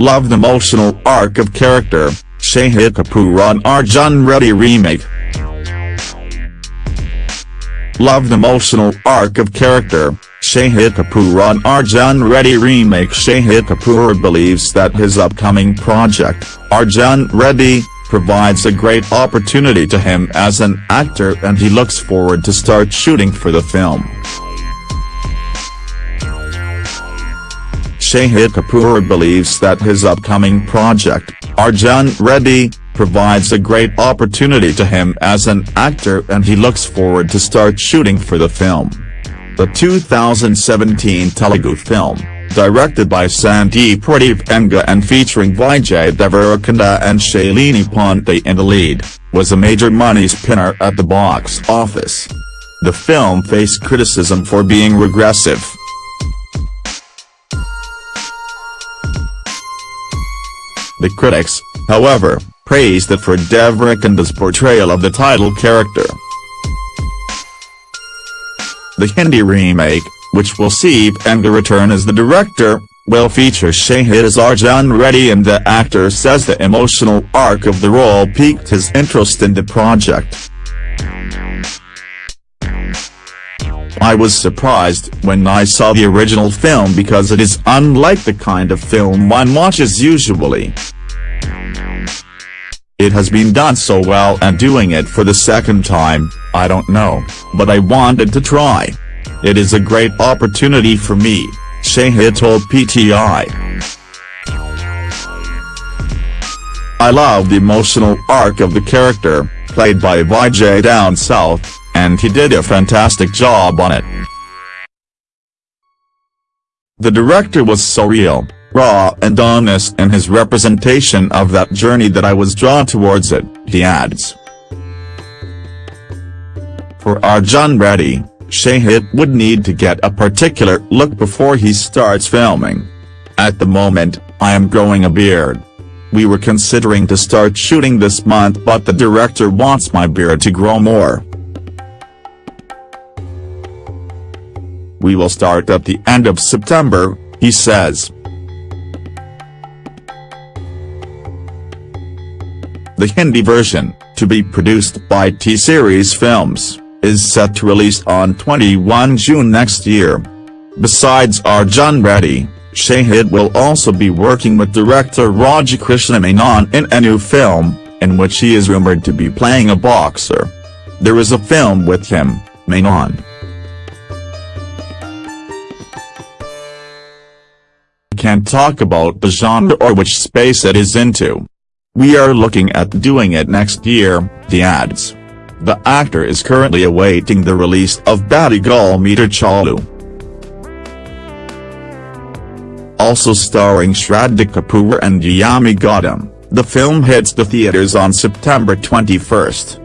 Loved the emotional arc of character, Shahid Kapoor on Arjun Reddy remake. Loved the emotional arc of character, Shahid Kapoor on Arjun Reddy remake Shahid Kapoor believes that his upcoming project, Arjun Reddy, provides a great opportunity to him as an actor and he looks forward to start shooting for the film. Shahid Kapoor believes that his upcoming project, Arjun Reddy, provides a great opportunity to him as an actor and he looks forward to start shooting for the film. The 2017 Telugu film, directed by Sandeep Reddy Vanga and featuring Vijay Deverakonda and Shalini Pandey in the lead, was a major money spinner at the box office. The film faced criticism for being regressive. The critics, however, praised it for Deverakonda's portrayal of the title character. The Hindi remake, which will see Vanga return as the director, will feature Shahid as Arjun Reddy and the actor says the emotional arc of the role piqued his interest in the project. I was surprised when I saw the original film because it is unlike the kind of film one watches usually. It has been done so well and doing it for the second time, I don't know, but I wanted to try. It is a great opportunity for me, Shahid told PTI. I love the emotional arc of the character, played by Vijay down south, and he did a fantastic job on it. The director was so real, raw and honest in his representation of that journey that I was drawn towards it, he adds. For Arjun Reddy, Shahid would need to get a particular look before he starts filming. At the moment, I am growing a beard. We were considering to start shooting this month but the director wants my beard to grow more. We will start at the end of September, he says. The Hindi version, to be produced by T-Series Films, is set to release on 21 June next year. Besides Arjun Reddy, Shahid will also be working with director Rajakrishna Menon in a new film, in which he is rumored to be playing a boxer. There is a film with him, Menon. Can't talk about the genre or which space it is into. We are looking at doing it next year, the adds. The actor is currently awaiting the release of Batti Gul Meter Chalu. Also starring Shraddha Kapoor and Yami Gautam, the film hits the theaters on September 21.